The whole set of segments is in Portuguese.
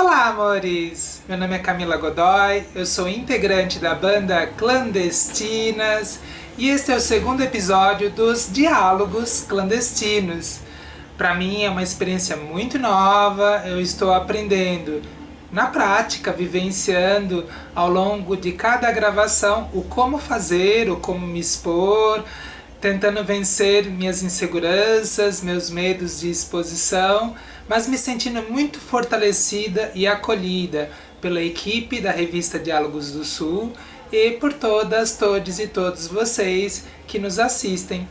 Olá, amores! Meu nome é Camila Godoy, eu sou integrante da banda Clandestinas e este é o segundo episódio dos Diálogos Clandestinos. Para mim é uma experiência muito nova, eu estou aprendendo na prática, vivenciando ao longo de cada gravação o como fazer, o como me expor, tentando vencer minhas inseguranças, meus medos de exposição, mas me sentindo muito fortalecida e acolhida pela equipe da revista Diálogos do Sul e por todas, todos e todos vocês que nos assistem.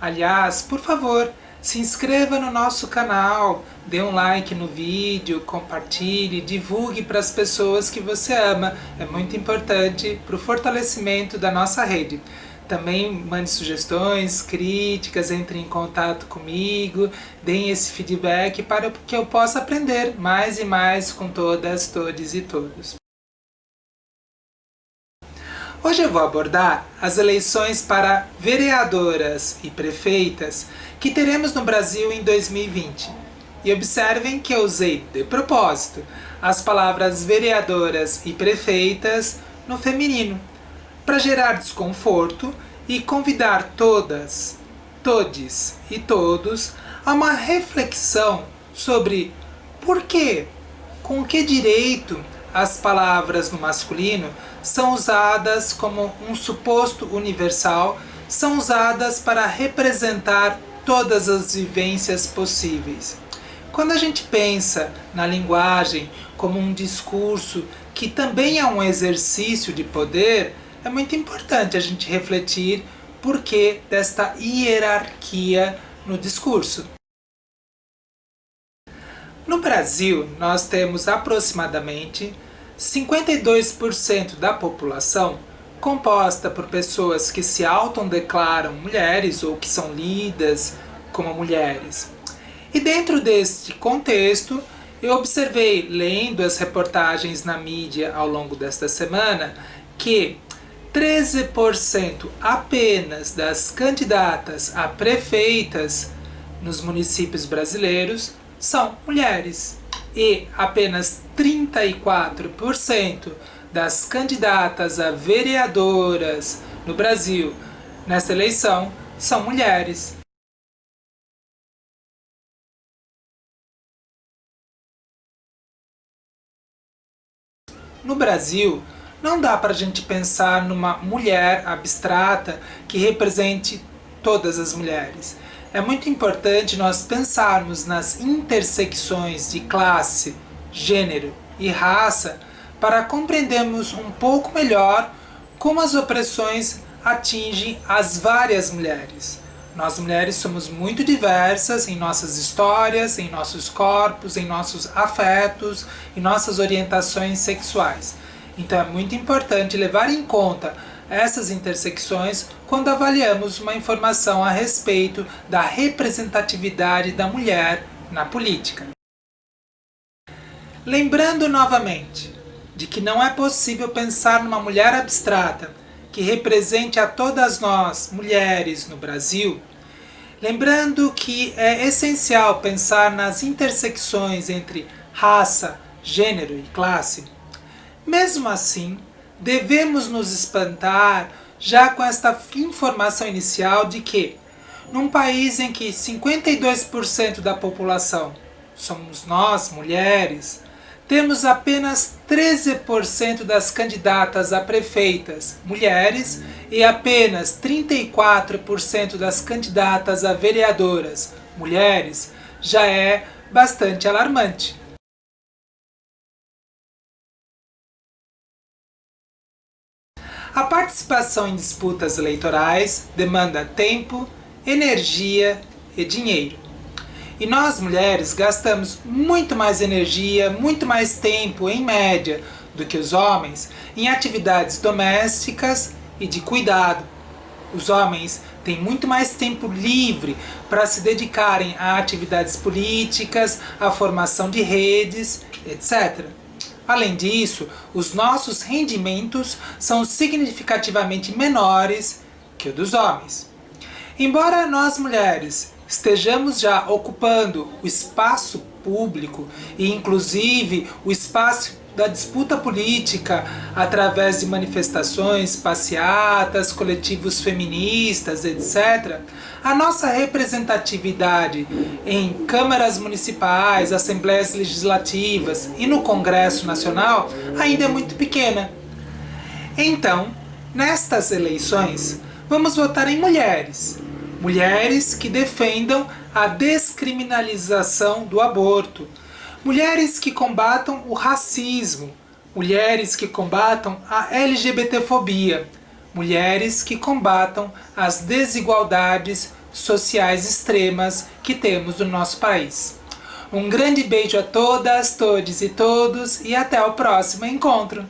Aliás, por favor, se inscreva no nosso canal, dê um like no vídeo, compartilhe, divulgue para as pessoas que você ama. É muito importante para o fortalecimento da nossa rede. Também mande sugestões, críticas, entre em contato comigo, deem esse feedback para que eu possa aprender mais e mais com todas, todos e todos. Hoje eu vou abordar as eleições para vereadoras e prefeitas que teremos no Brasil em 2020. E observem que eu usei, de propósito, as palavras vereadoras e prefeitas no feminino, para gerar desconforto e convidar todas, todes e todos a uma reflexão sobre por que, com que direito as palavras no masculino são usadas como um suposto universal, são usadas para representar todas as vivências possíveis. Quando a gente pensa na linguagem como um discurso que também é um exercício de poder, é muito importante a gente refletir por que desta hierarquia no discurso. No Brasil, nós temos aproximadamente 52% da população composta por pessoas que se autodeclaram mulheres ou que são lidas como mulheres. E dentro deste contexto, eu observei, lendo as reportagens na mídia ao longo desta semana, que 13% apenas das candidatas a prefeitas nos municípios brasileiros são mulheres e apenas 34% das candidatas a vereadoras no Brasil nesta eleição são mulheres. No Brasil, não dá para a gente pensar numa mulher abstrata que represente todas as mulheres. É muito importante nós pensarmos nas intersecções de classe, gênero e raça para compreendermos um pouco melhor como as opressões atingem as várias mulheres. Nós mulheres somos muito diversas em nossas histórias, em nossos corpos, em nossos afetos, em nossas orientações sexuais. Então é muito importante levar em conta essas intersecções quando avaliamos uma informação a respeito da representatividade da mulher na política. Lembrando novamente de que não é possível pensar numa mulher abstrata que represente a todas nós, mulheres, no Brasil, lembrando que é essencial pensar nas intersecções entre raça, gênero e classe, mesmo assim, devemos nos espantar já com esta informação inicial de que, num país em que 52% da população somos nós, mulheres, temos apenas 13% das candidatas a prefeitas mulheres e apenas 34% das candidatas a vereadoras mulheres, já é bastante alarmante. A participação em disputas eleitorais demanda tempo, energia e dinheiro. E nós mulheres gastamos muito mais energia, muito mais tempo em média do que os homens em atividades domésticas e de cuidado. Os homens têm muito mais tempo livre para se dedicarem a atividades políticas, à formação de redes, etc. Além disso, os nossos rendimentos são significativamente menores que o dos homens. Embora nós mulheres estejamos já ocupando o espaço público e inclusive o espaço da disputa política através de manifestações, passeatas, coletivos feministas, etc., a nossa representatividade em câmaras municipais, assembleias legislativas e no Congresso Nacional ainda é muito pequena. Então, nestas eleições, vamos votar em mulheres. Mulheres que defendam a descriminalização do aborto, Mulheres que combatam o racismo, mulheres que combatam a LGBTfobia, mulheres que combatam as desigualdades sociais extremas que temos no nosso país. Um grande beijo a todas, todos e todos e até o próximo encontro!